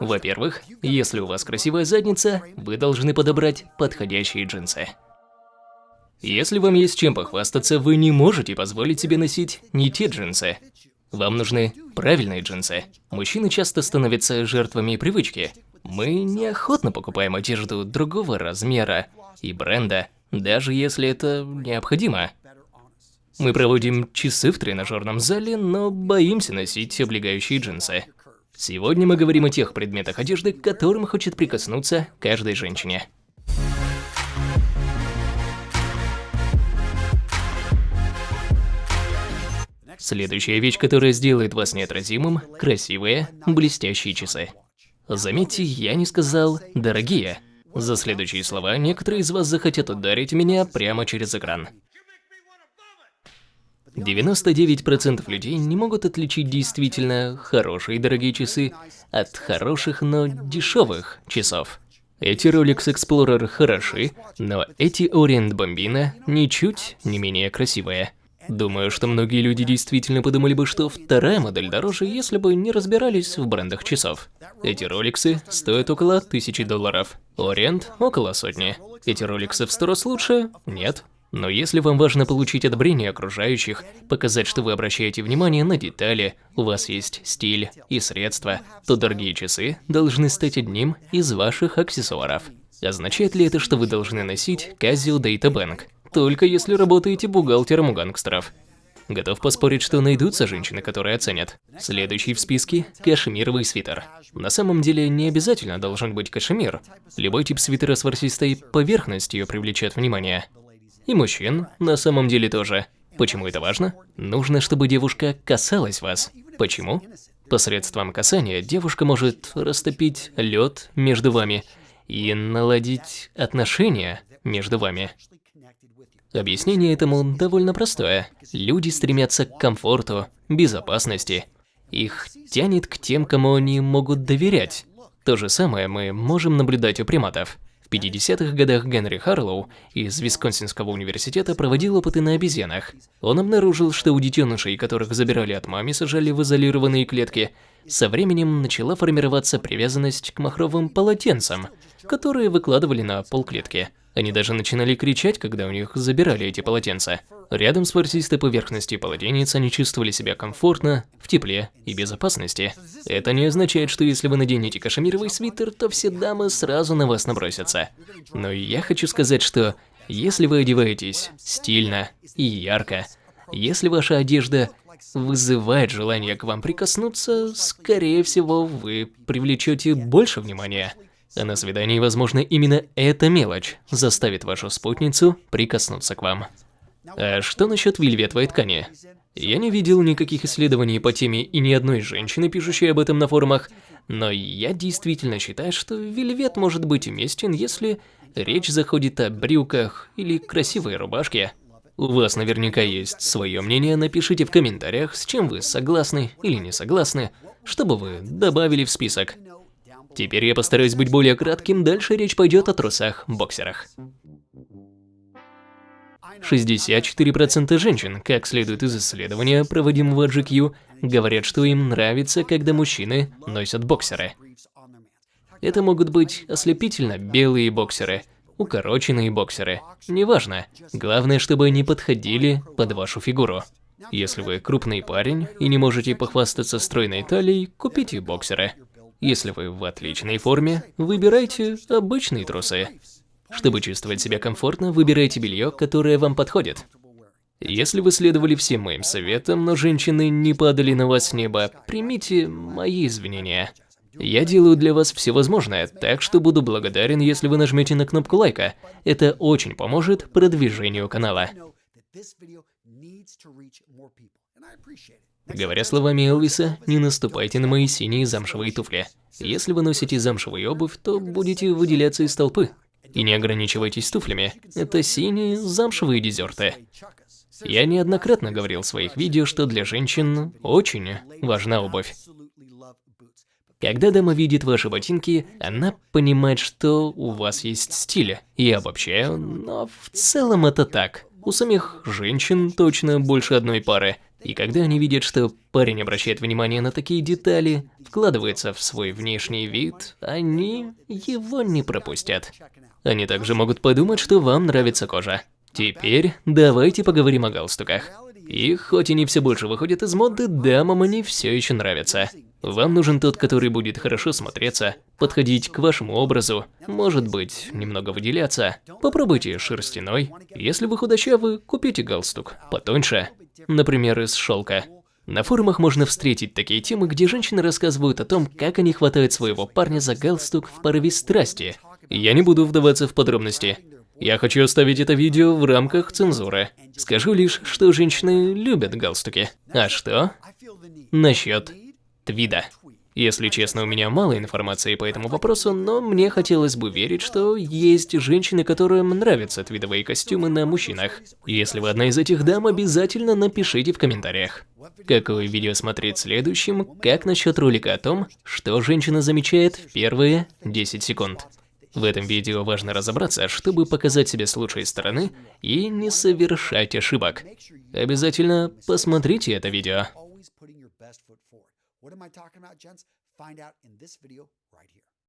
Во-первых, если у вас красивая задница, вы должны подобрать подходящие джинсы. Если вам есть чем похвастаться, вы не можете позволить себе носить не те джинсы. Вам нужны правильные джинсы. Мужчины часто становятся жертвами привычки. Мы неохотно покупаем одежду другого размера и бренда, даже если это необходимо. Мы проводим часы в тренажерном зале, но боимся носить облегающие джинсы. Сегодня мы говорим о тех предметах одежды, к которым хочет прикоснуться каждой женщине. Следующая вещь, которая сделает вас неотразимым – красивые, блестящие часы. Заметьте, я не сказал «дорогие». За следующие слова некоторые из вас захотят ударить меня прямо через экран. 99% людей не могут отличить действительно хорошие дорогие часы от хороших, но дешевых часов. Эти Rolex Explorer хороши, но эти Orient Bambino ничуть не менее красивые. Думаю, что многие люди действительно подумали бы, что вторая модель дороже, если бы не разбирались в брендах часов. Эти роликсы стоят около тысячи долларов. Ориент около сотни. Эти роликсы в сто раз лучше? Нет. Но если вам важно получить одобрение окружающих, показать, что вы обращаете внимание на детали, у вас есть стиль и средства, то дорогие часы должны стать одним из ваших аксессуаров. Означает ли это, что вы должны носить Casio Data Bank? Только если работаете бухгалтером у гангстеров. Готов поспорить, что найдутся женщины, которые оценят. Следующий в списке – кашемировый свитер. На самом деле не обязательно должен быть кашемир. Любой тип свитера с ворсистой поверхностью привлечет внимание. И мужчин на самом деле тоже. Почему это важно? Нужно, чтобы девушка касалась вас. Почему? Посредством касания девушка может растопить лед между вами и наладить отношения между вами. Объяснение этому довольно простое. Люди стремятся к комфорту, безопасности. Их тянет к тем, кому они могут доверять. То же самое мы можем наблюдать у приматов. В 50-х годах Генри Харлоу из Висконсинского университета проводил опыты на обезьянах. Он обнаружил, что у детенышей, которых забирали от мамы, сажали в изолированные клетки, со временем начала формироваться привязанность к махровым полотенцам, которые выкладывали на пол клетки. Они даже начинали кричать, когда у них забирали эти полотенца. Рядом с ворсистой поверхностью полотенец они чувствовали себя комфортно, в тепле и безопасности. Это не означает, что если вы наденете кашемировый свитер, то все дамы сразу на вас набросятся. Но я хочу сказать, что если вы одеваетесь стильно и ярко, если ваша одежда вызывает желание к вам прикоснуться, скорее всего, вы привлечете больше внимания. А на свидании, возможно, именно эта мелочь заставит вашу спутницу прикоснуться к вам. А что насчет вельветовой ткани? Я не видел никаких исследований по теме и ни одной женщины, пишущей об этом на форумах, но я действительно считаю, что вельвет может быть уместен, если речь заходит о брюках или красивой рубашке. У вас наверняка есть свое мнение, напишите в комментариях, с чем вы согласны или не согласны, чтобы вы добавили в список. Теперь я постараюсь быть более кратким, дальше речь пойдет о трусах-боксерах. 64% женщин, как следует из исследования, проводимого GQ, говорят, что им нравится, когда мужчины носят боксеры. Это могут быть ослепительно белые боксеры, укороченные боксеры, неважно. Главное, чтобы они подходили под вашу фигуру. Если вы крупный парень и не можете похвастаться стройной талией, купите боксеры. Если вы в отличной форме, выбирайте обычные трусы. Чтобы чувствовать себя комфортно, выбирайте белье, которое вам подходит. Если вы следовали всем моим советам, но женщины не падали на вас с неба, примите мои извинения. Я делаю для вас все возможное, так что буду благодарен, если вы нажмете на кнопку лайка. Это очень поможет продвижению канала. Говоря словами Элвиса, не наступайте на мои синие замшевые туфли. Если вы носите замшевую обувь, то будете выделяться из толпы. И не ограничивайтесь туфлями, это синие замшевые дезерты. Я неоднократно говорил в своих видео, что для женщин очень важна обувь. Когда дама видит ваши ботинки, она понимает, что у вас есть стиль. Я обобщаю, но в целом это так. У самих женщин точно больше одной пары, И когда они видят, что парень обращает внимание на такие детали, вкладывается в свой внешний вид, они его не пропустят. Они также могут подумать, что вам нравится кожа. Теперь давайте поговорим о галстуках. И хоть они все больше выходят из моды, дамам они все еще нравятся. Вам нужен тот, который будет хорошо смотреться, подходить к вашему образу, может быть, немного выделяться. Попробуйте шерстяной. Если вы худощавы, купите галстук потоньше, например, из шелка. На форумах можно встретить такие темы, где женщины рассказывают о том, как они хватают своего парня за галстук в порыве страсти. Я не буду вдаваться в подробности. Я хочу оставить это видео в рамках цензуры. Скажу лишь, что женщины любят галстуки. А что? Насчет твида. Если честно, у меня мало информации по этому вопросу, но мне хотелось бы верить, что есть женщины, которым нравятся твидовые костюмы на мужчинах. Если вы одна из этих дам, обязательно напишите в комментариях. Какое видео смотреть следующим, как насчет ролика о том, что женщина замечает в первые 10 секунд. В этом видео важно разобраться, чтобы показать себя с лучшей стороны и не совершать ошибок. Обязательно посмотрите это видео. What am I talking about, gents? Find out in this video right here.